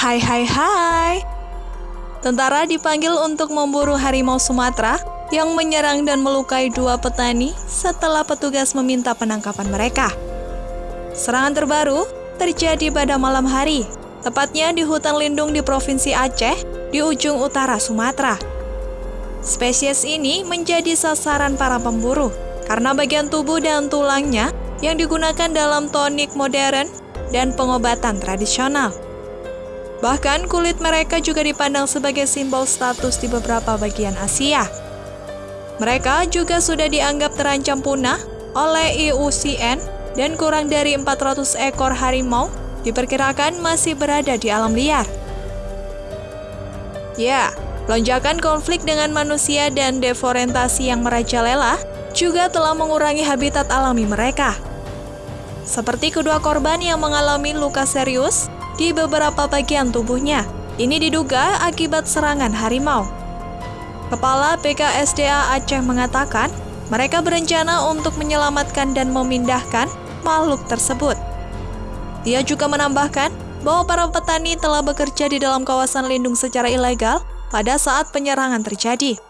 Hai hai hai. Tentara dipanggil untuk memburu harimau Sumatera yang menyerang dan melukai dua petani setelah petugas meminta penangkapan mereka. Serangan terbaru terjadi pada malam hari, tepatnya di hutan lindung di Provinsi Aceh di ujung utara Sumatera. Spesies ini menjadi sasaran para pemburu karena bagian tubuh dan tulangnya yang digunakan dalam tonik modern dan pengobatan tradisional. Bahkan kulit mereka juga dipandang sebagai simbol status di beberapa bagian Asia. Mereka juga sudah dianggap terancam punah oleh IUCN dan kurang dari 400 ekor harimau diperkirakan masih berada di alam liar. Ya, lonjakan konflik dengan manusia dan deforestasi yang merajalela juga telah mengurangi habitat alami mereka. Seperti kedua korban yang mengalami luka serius di beberapa bagian tubuhnya. Ini diduga akibat serangan harimau. Kepala PKSDA Aceh mengatakan, mereka berencana untuk menyelamatkan dan memindahkan makhluk tersebut. Dia juga menambahkan bahwa para petani telah bekerja di dalam kawasan lindung secara ilegal pada saat penyerangan terjadi.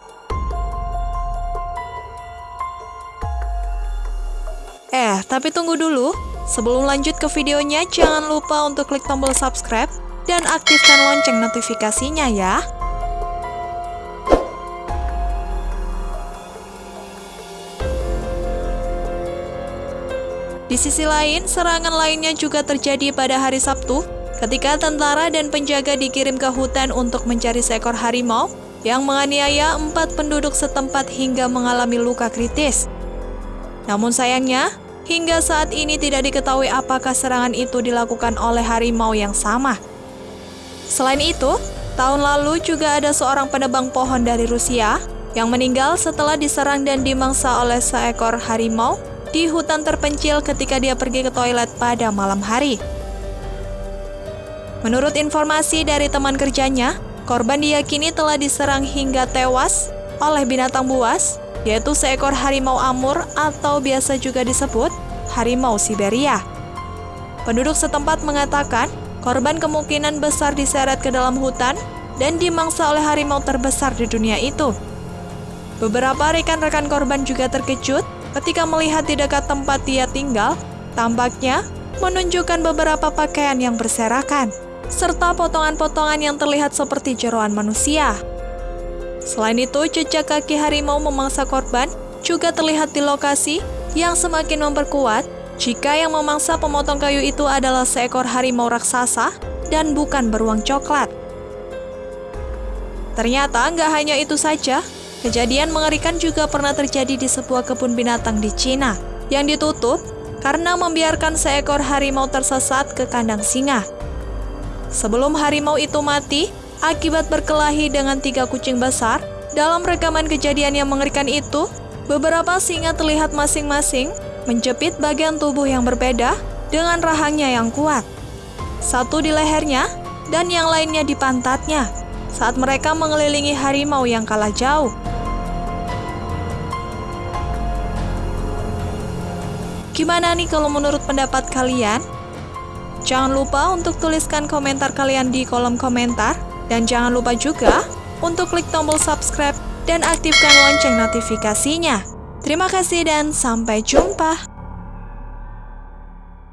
Eh, tapi tunggu dulu. Sebelum lanjut ke videonya, jangan lupa untuk klik tombol subscribe dan aktifkan lonceng notifikasinya ya. Di sisi lain, serangan lainnya juga terjadi pada hari Sabtu ketika tentara dan penjaga dikirim ke hutan untuk mencari seekor harimau yang menganiaya empat penduduk setempat hingga mengalami luka kritis. Namun sayangnya, Hingga saat ini tidak diketahui apakah serangan itu dilakukan oleh harimau yang sama. Selain itu, tahun lalu juga ada seorang penebang pohon dari Rusia yang meninggal setelah diserang dan dimangsa oleh seekor harimau di hutan terpencil ketika dia pergi ke toilet pada malam hari. Menurut informasi dari teman kerjanya, korban diyakini telah diserang hingga tewas oleh binatang buas yaitu seekor harimau amur atau biasa juga disebut harimau Siberia. Penduduk setempat mengatakan korban kemungkinan besar diseret ke dalam hutan dan dimangsa oleh harimau terbesar di dunia itu. Beberapa rekan-rekan korban juga terkejut ketika melihat di dekat tempat dia tinggal, tampaknya menunjukkan beberapa pakaian yang berserakan, serta potongan-potongan yang terlihat seperti jeroan manusia. Selain itu, jejak kaki harimau memangsa korban juga terlihat di lokasi yang semakin memperkuat jika yang memangsa pemotong kayu itu adalah seekor harimau raksasa dan bukan beruang coklat. Ternyata nggak hanya itu saja, kejadian mengerikan juga pernah terjadi di sebuah kebun binatang di Cina yang ditutup karena membiarkan seekor harimau tersesat ke kandang singa. Sebelum harimau itu mati, akibat berkelahi dengan tiga kucing besar. Dalam rekaman kejadian yang mengerikan itu, beberapa singa terlihat masing-masing menjepit bagian tubuh yang berbeda dengan rahangnya yang kuat. Satu di lehernya dan yang lainnya di pantatnya saat mereka mengelilingi harimau yang kalah jauh. Gimana nih kalau menurut pendapat kalian? Jangan lupa untuk tuliskan komentar kalian di kolom komentar. Dan jangan lupa juga untuk klik tombol subscribe dan aktifkan lonceng notifikasinya. Terima kasih dan sampai jumpa.